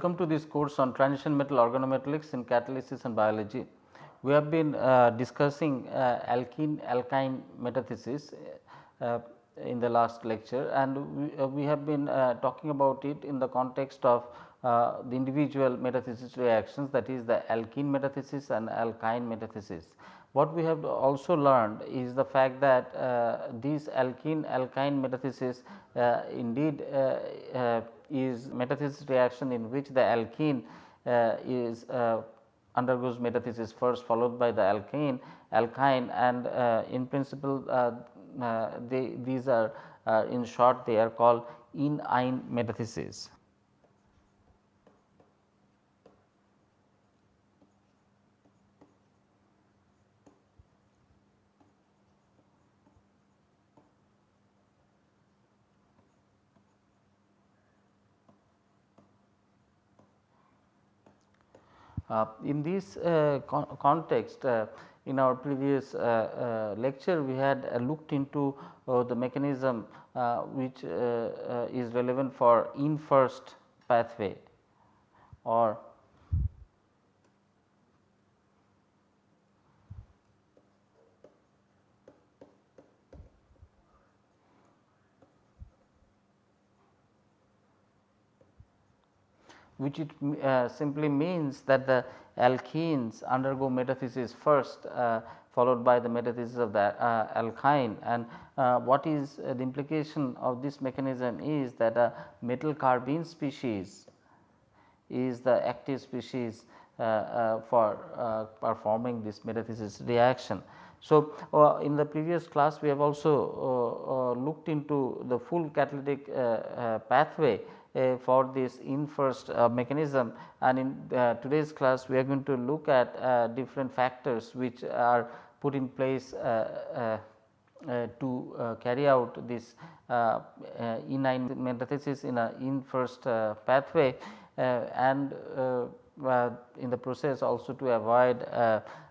Welcome to this course on transition metal organometallics in catalysis and biology. We have been uh, discussing uh, alkene alkyne metathesis uh, in the last lecture and we, uh, we have been uh, talking about it in the context of uh, the individual metathesis reactions that is the alkene metathesis and alkyne metathesis. What we have also learned is the fact that uh, these alkene alkyne metathesis uh, indeed uh, is metathesis reaction in which the alkene is undergoes metathesis first followed by the alkane alkyne and uh, in principle uh, uh, they these are in short they are called enyne metathesis. Uh, in this uh, con context uh, in our previous uh, uh, lecture we had looked into the mechanism which is relevant for ene first pathway or which it uh, simply means that the alkenes undergo metathesis first uh, followed by the metathesis of the uh, alkyne and uh, what is uh, the implication of this mechanism is that a metal carbene species is the active species uh, for performing this metathesis reaction. So, in the previous class we have also looked into the full catalytic pathway uh, for this ene first uh, mechanism. And in uh, today's class we are going to look at uh, different factors which are put in place uh, uh, to carry out this enyne metathesis in a ene first pathway and in the process also to avoid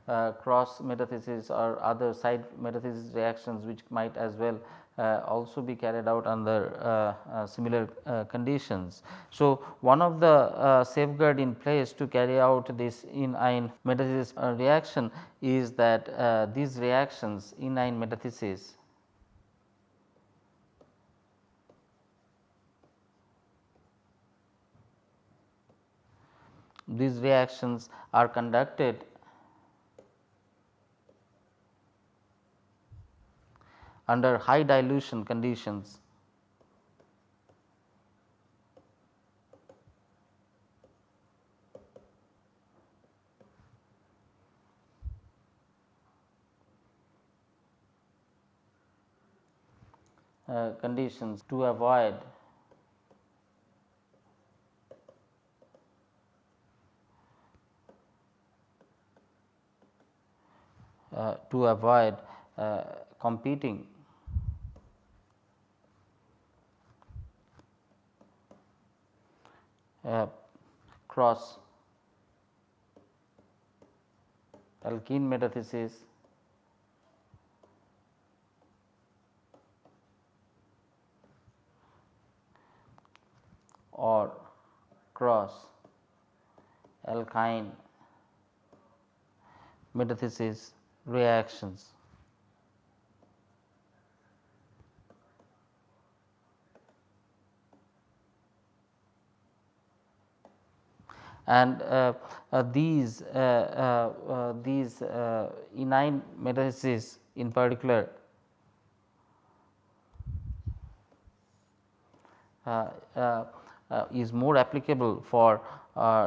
uh, cross metathesis or other side metathesis reactions which might as well uh, also be carried out under uh, uh similar uh, conditions. So, one of the uh, safeguard in place to carry out this enyne metathesis reaction is that these reactions enyne metathesis these reactions are conducted under high dilution conditions. Uh, conditions to avoid uh, to avoid uh, competing uh, cross alkene metathesis or cross alkyne metathesis reactions. And uh, uh, these uh, uh, uh these uh, enyne metathesis in particular is more applicable for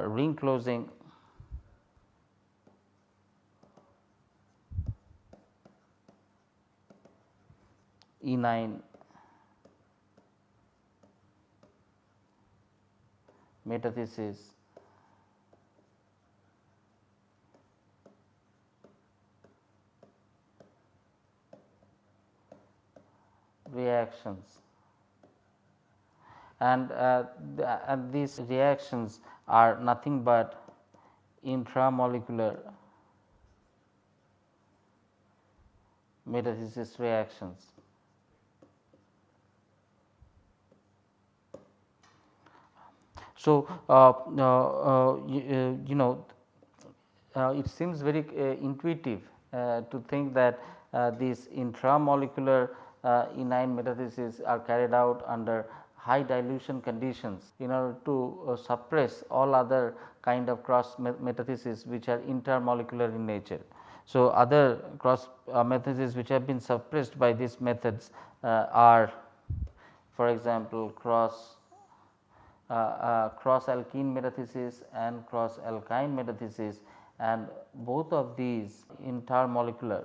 ring closing. enyne metathesis reactions and, uh, the, and these reactions are nothing but intramolecular metathesis reactions. So, uh, uh, you, you, know it seems very intuitive to think that these intramolecular enyne metathesis are carried out under high dilution conditions in order to suppress all other kind of cross metathesis which are intermolecular in nature. So, other cross uh, metathesis which have been suppressed by these methods uh, are for example, cross uh, uh, cross alkene metathesis and cross alkyne metathesis and both of these intermolecular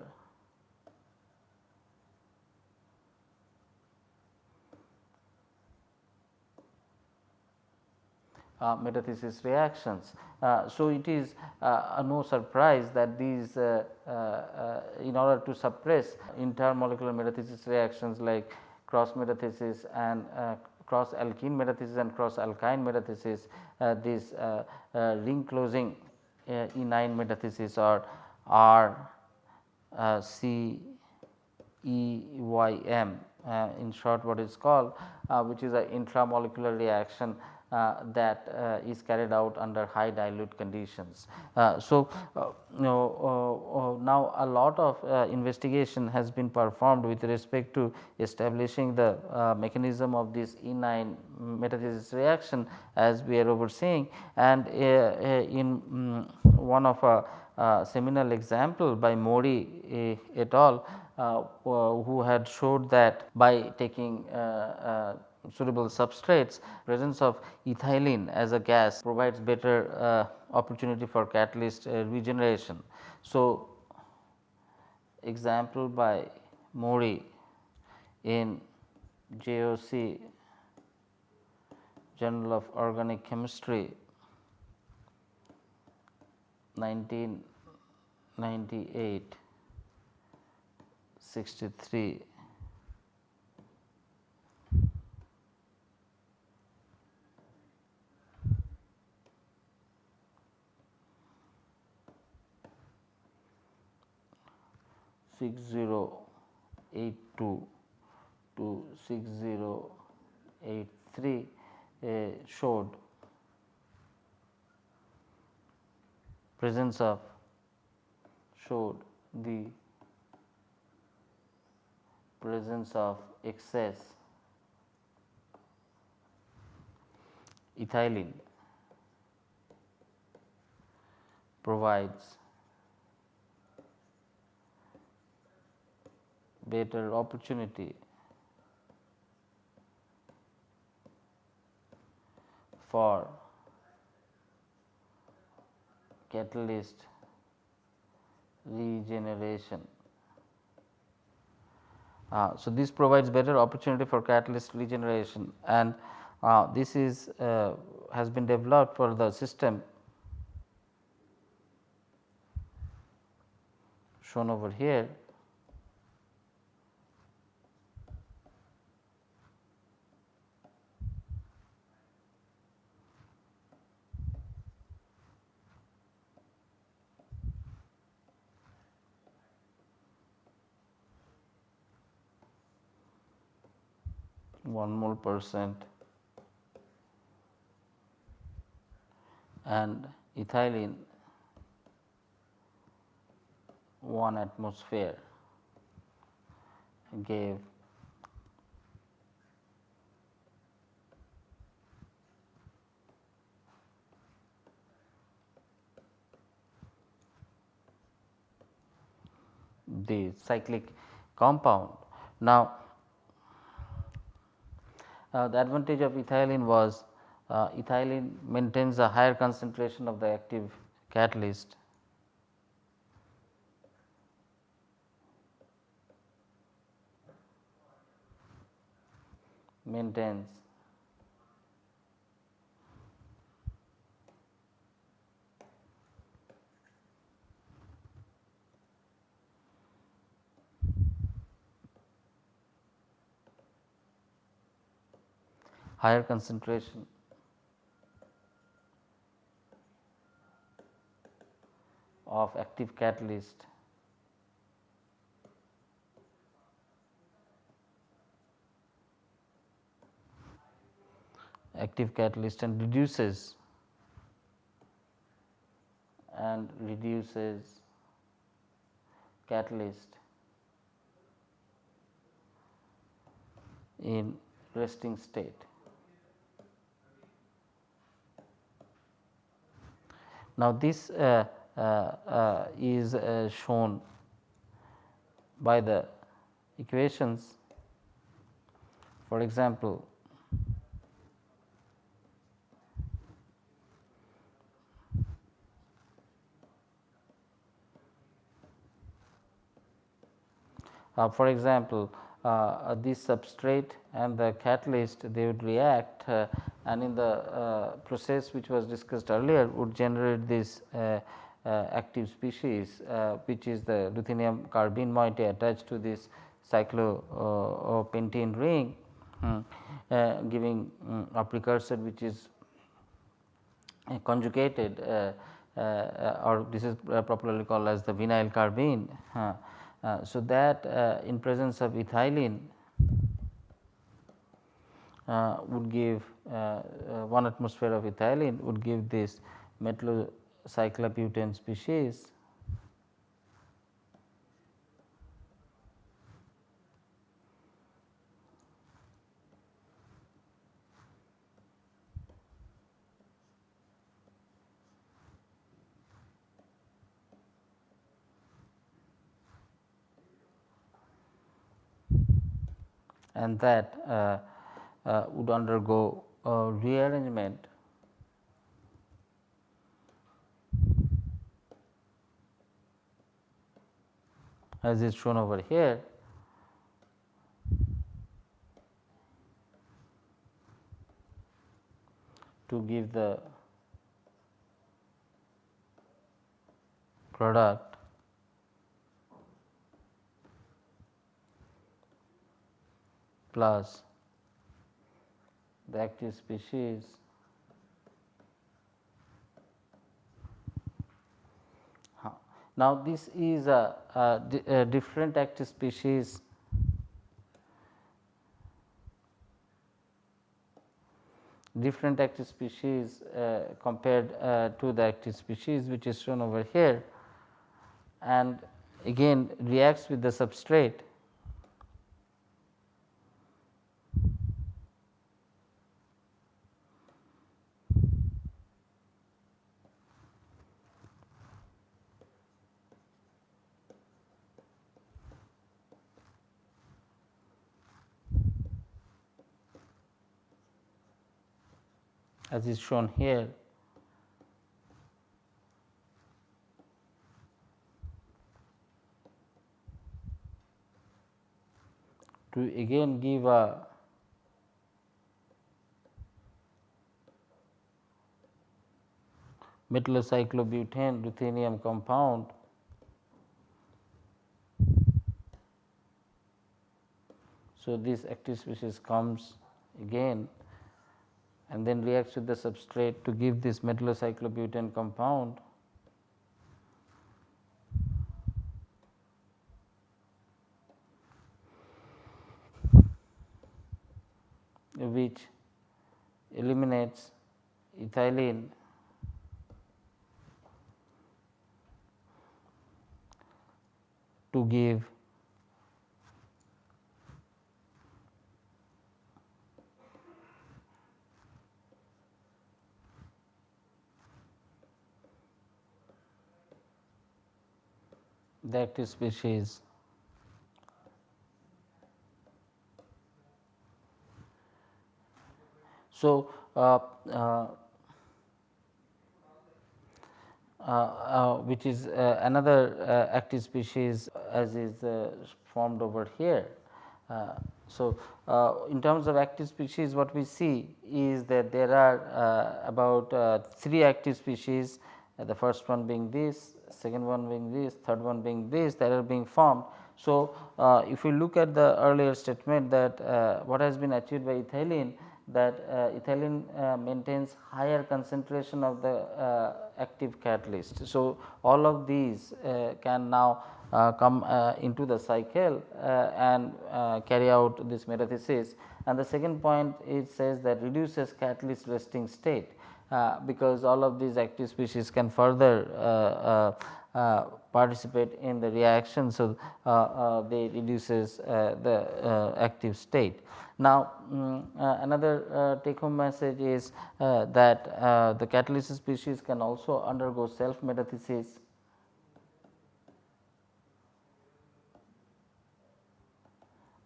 uh, metathesis reactions. Uh, so, it is uh, no surprise that these uh, uh, in order to suppress intermolecular metathesis reactions like cross metathesis and cross alkene metathesis and cross alkyne metathesis this ring closing enyne metathesis or R C E Y M uh, in short what is called uh, which is a intramolecular reaction uh, that uh, is carried out under high dilute conditions. Uh, so, you know, now a lot of investigation has been performed with respect to establishing the mechanism of this enyne metathesis reaction as we are overseeing and in um, one of a uh, seminal example by Mori et al. Uh, who had showed that by taking uh, suitable substrates presence of ethylene as a gas provides better uh, opportunity for catalyst uh, regeneration. So, example by Mori in JOC Journal of Organic Chemistry 1998 63 6082 to 6083 uh, showed presence of showed the presence of excess ethylene provides better opportunity. For catalyst regeneration. Uh, so, this provides better opportunity for catalyst regeneration. And uh, this is uh, has been developed for the system. Shown over here one mole percent and ethylene 1 atmosphere gave the cyclic compound. Now, uh, the advantage of ethylene was uh, ethylene maintains a higher concentration of the active catalyst. Maintains higher concentration. Of active catalyst. Active catalyst and reduces. And reduces catalyst in resting state. Now, this uh, uh, uh, is shown by the equations. For example, uh, for example, uh, this substrate and the catalyst they would react uh, and in the uh, process which was discussed earlier would generate this uh, uh, active species which is the ruthenium carbene moiety attached to this cyclopentene ring uh, giving um, a precursor which is uh, conjugated uh, uh, or this is popularly called as the vinyl carbene. Uh, so, that uh, in presence of ethylene uh, would give 1 atmosphere of ethylene would give this metallocyclobutane species and that uh, uh, would undergo rearrangement as is shown over here. to give the product plus the active species Now, this is a, a, a, different active species. Different active species uh, compared uh, to the active species which is shown over here. And again reacts with the substrate as is shown here. to again give a metallocyclobutane ruthenium compound So, this active species comes again and then reacts with the substrate to give this metallocyclobutane compound. Which eliminates ethylene. To give that species So, uh, uh, uh, which is uh, another uh, active species as is uh, formed over here. so, in terms of active species what we see is that there are about 3 active species the first one being this second one being this, third one being this that are being formed. So, uh, if we look at the earlier statement that uh, what has been achieved by ethylene that uh, ethylene uh, maintains higher concentration of the uh, active catalyst. So, all of these uh, can now come into the cycle and carry out this metathesis. And the second point it says that reduces catalyst resting state Uh, because all of these active species can further uh, uh, uh participate in the reaction. So, uh, they reduces the active state. Now, um, another take home message is that the catalyst species can also undergo self metathesis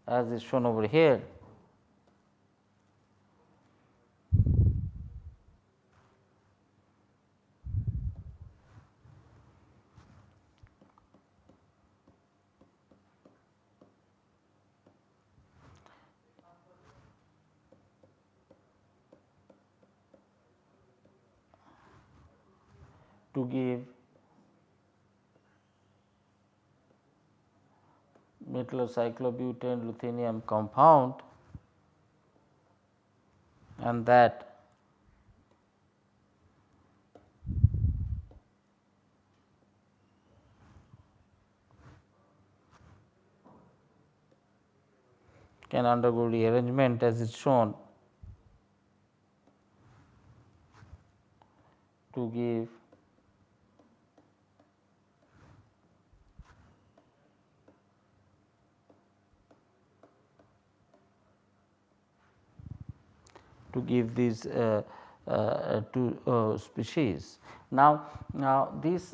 as is shown over here. To give metallocyclobutane ruthenium compound and that can undergo rearrangement as is shown to give to give these uh, uh, two uh, species. Now, now this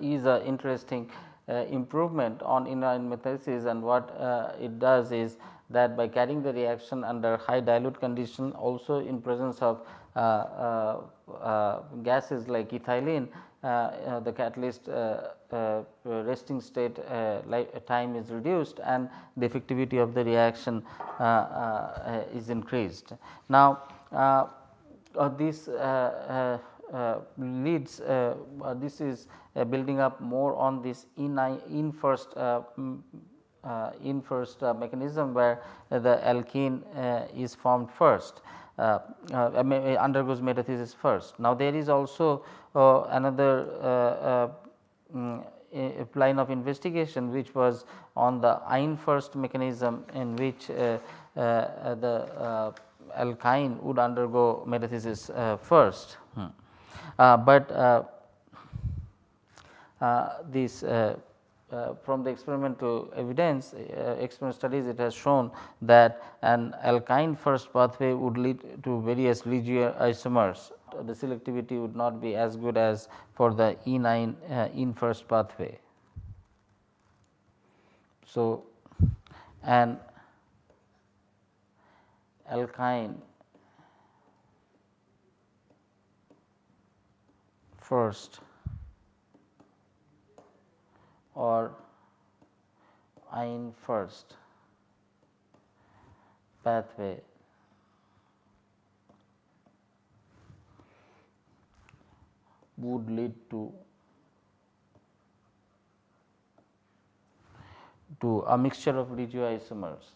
is an interesting improvement on enyne metathesis and what it does is that by carrying the reaction under high dilute condition also in presence of uh, uh, uh, gases like ethylene Uh, uh, the catalyst uh, resting state time is reduced and the effectivity of the reaction is increased. Now, this leads this is building up more on this in, ene first uh, ene first uh, mechanism where the alkene uh, is formed first undergoes metathesis first. Now, there is also another um, line of investigation which was on the yne first mechanism in which uh, uh, the uh, alkyne would undergo metathesis first. Hmm. but this uh, from the experimental evidence uh, experimental studies it has shown that an alkyne first pathway would lead to various regio isomers. The selectivity would not be as good as for the enyne uh, ene first pathway. So, an alkyne first or yne first pathway. Would lead to to a mixture of regioisomers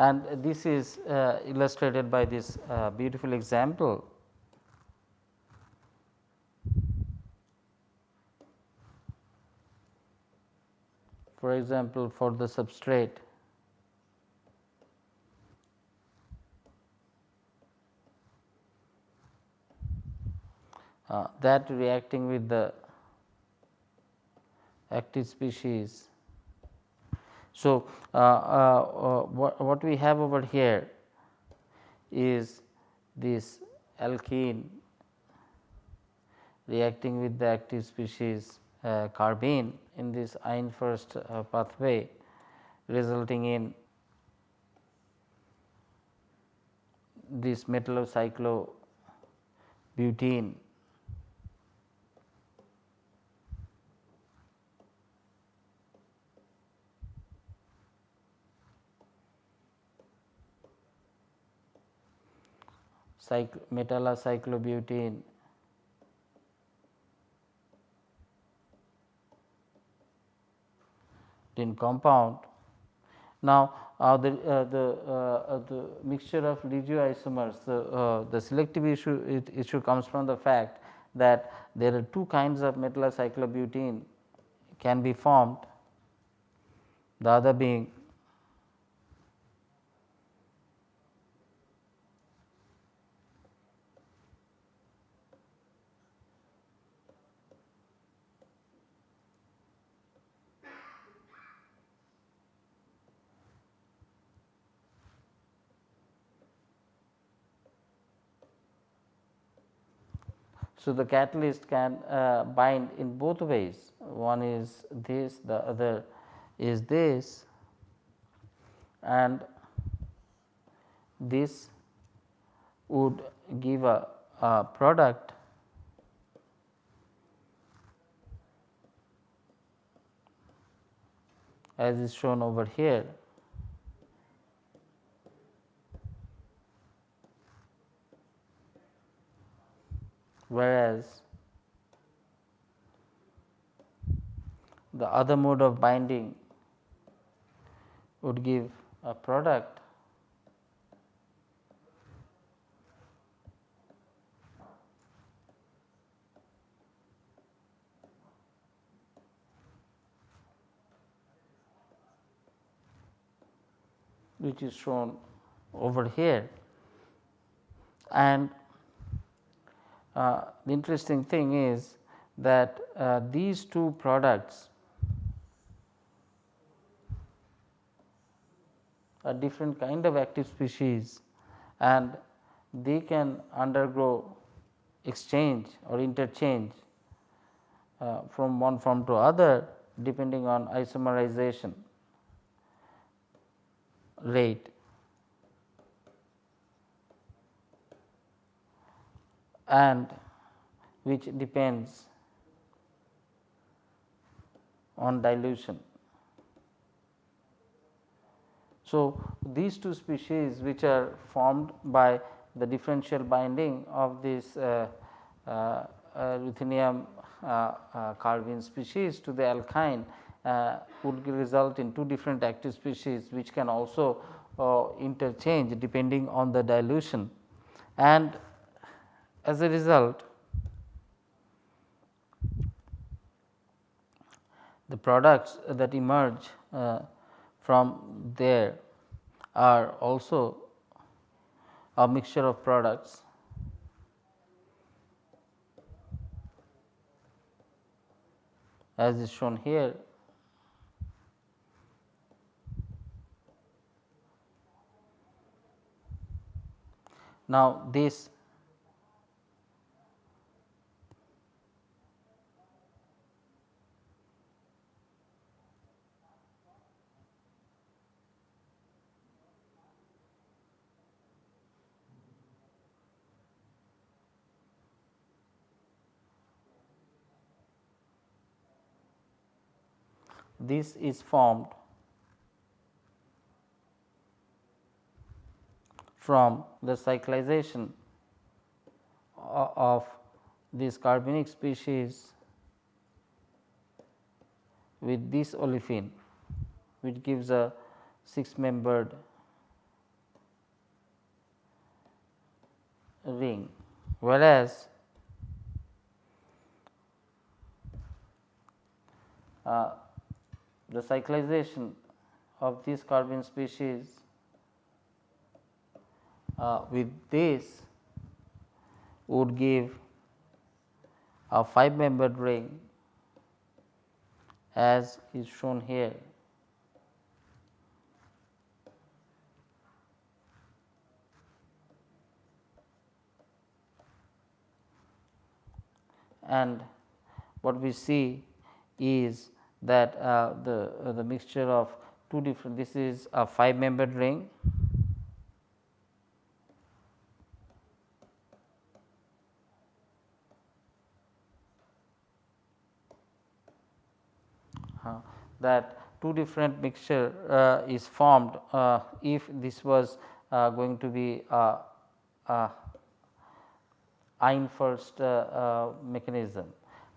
and this is uh, illustrated by this uh, beautiful example. For example, for the substrate uh, that reacting with the active species so, uh, uh, uh, what, what we have over here is this alkene reacting with the active species uh, carbene in this yne first uh, pathway resulting in this metallocyclobutene metallocyclobutene ring compound. Now, uh, the, uh, the, uh, the mixture of regioisomers, the, the selective issue it, issue comes from the fact that there are two kinds of metallocyclobutene can be formed, the other being So, the catalyst can uh, bind in both ways. One is this the other is this. And this would give a, a product as is shown over here whereas the other mode of binding would give a product which is shown over here. And uh, the interesting thing is that uh, these two products are different kind of active species and they can undergo exchange or interchange uh, from one form to other depending on isomerization rate and which depends on dilution. So, these two species which are formed by the differential binding of this uh, uh, uh, ruthenium uh, uh, carbene species to the alkyne uh, would result in two different active species which can also interchange depending on the dilution and as a result, the products that emerge uh, from there are also a mixture of products as is shown here. Now, this this is formed from the cyclization of this carbenic species with this olefin which gives a 6 membered ring whereas uh, the cyclization of this carbene species uh, with this would give a 5 membered ring as is shown here. And what we see is that uh, the uh, the mixture of two different this is a 5 membered ring. Uh, that two different mixture uh, is formed uh, if this was uh, going to be a, a yne-first mechanism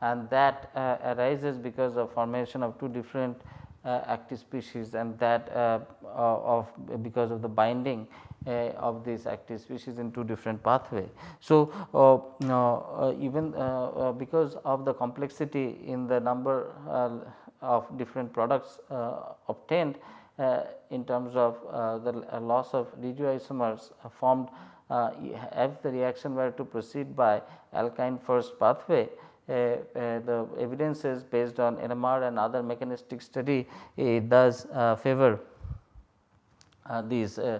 and that uh, arises because of formation of two different uh, active species and that uh, uh, of because of the binding of these active species in two different pathway. So, even because of the complexity in the number of different products obtained in terms of the loss of regioisomers formed uh, if the reaction were to proceed by alkyne first pathway, uh, uh, the evidences based on NMR and other mechanistic study it does uh, favor uh, these uh,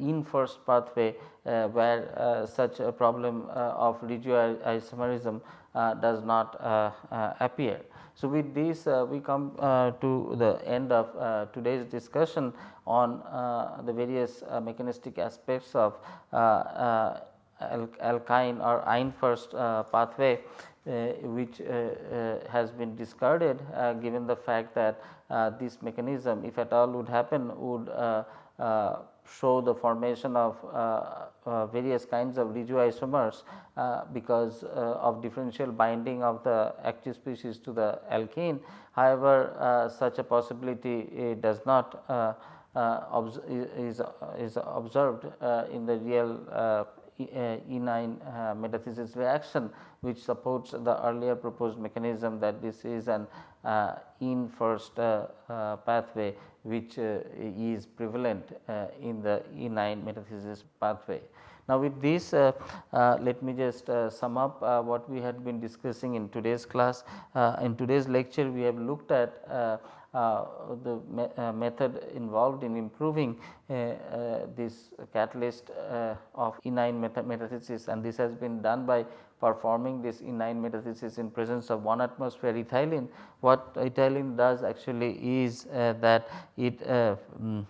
ene first pathway where such a problem of regioisomerism does not appear. So, with this uh, we come uh, to the end of uh, today's discussion on the various mechanistic aspects of alkyne or yne first uh, pathway uh, which uh, has been discarded given the fact that this mechanism if at all would happen would show the formation of uh, uh, various kinds of regioisomers uh, because of differential binding of the active species to the alkene. However, such a possibility does not is, is observed in the real enyne metathesis reaction which supports the earlier proposed mechanism that this is an uh, ene first uh, uh, pathway which is prevalent in the enyne metathesis pathway. Now, with this uh, uh, let me just uh, sum up what we had been discussing in today's class. in today's lecture we have looked at Uh, the me uh, method involved in improving uh, this catalyst of enyne metathesis. And this has been done by performing this enyne metathesis in presence of 1 atmosphere ethylene. What ethylene does actually is uh, that it uh, mm,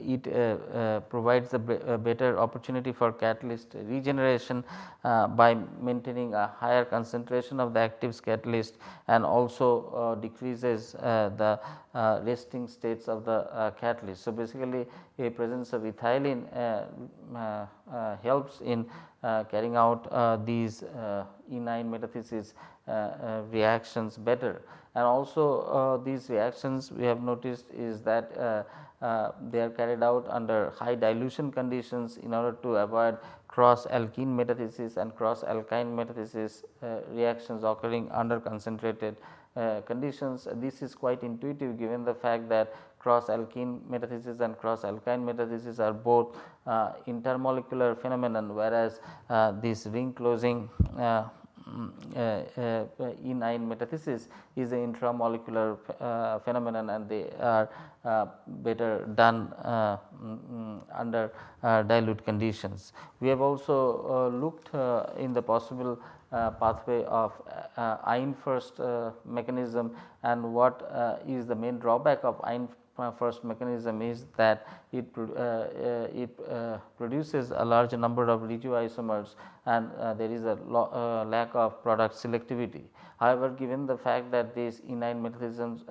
it uh, uh, provides a, better opportunity for catalyst regeneration by maintaining a higher concentration of the active catalyst and also decreases the Uh, resting states of the uh, catalyst. So, basically a presence of ethylene uh, helps in uh, carrying out uh, these uh, enyne metathesis reactions better. And also these reactions we have noticed is that they are carried out under high dilution conditions in order to avoid cross alkene metathesis and cross alkyne metathesis reactions occurring under concentrated uh, conditions. This is quite intuitive given the fact that cross alkene metathesis and cross alkyne metathesis are both uh, intermolecular phenomenon whereas uh, this ring closing uh, mm, uh, enyne metathesis is an intramolecular uh, phenomenon and they are uh, better done uh, mm, under dilute conditions. We have also looked in the possible uh, pathway of uh, yne first uh, mechanism and what is the main drawback of yne first mechanism is that it, uh, uh, it uh, produces a large number of regioisomers and there is a lack of product selectivity. However, given the fact that these enyne metathesis,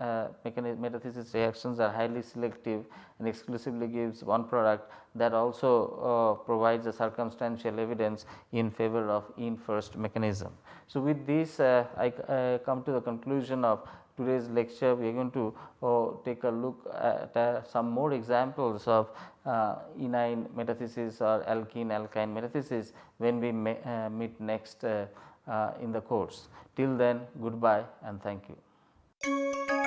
metathesis reactions are highly selective and exclusively gives one product that also provides a circumstantial evidence in favor of ene first mechanism. So, with this I come to the conclusion of today's lecture we are going to uh, take a look at uh, some more examples of uh, enyne metathesis or alkene alkyne metathesis when we uh, meet next uh, uh, in the course. Till then goodbye and thank you.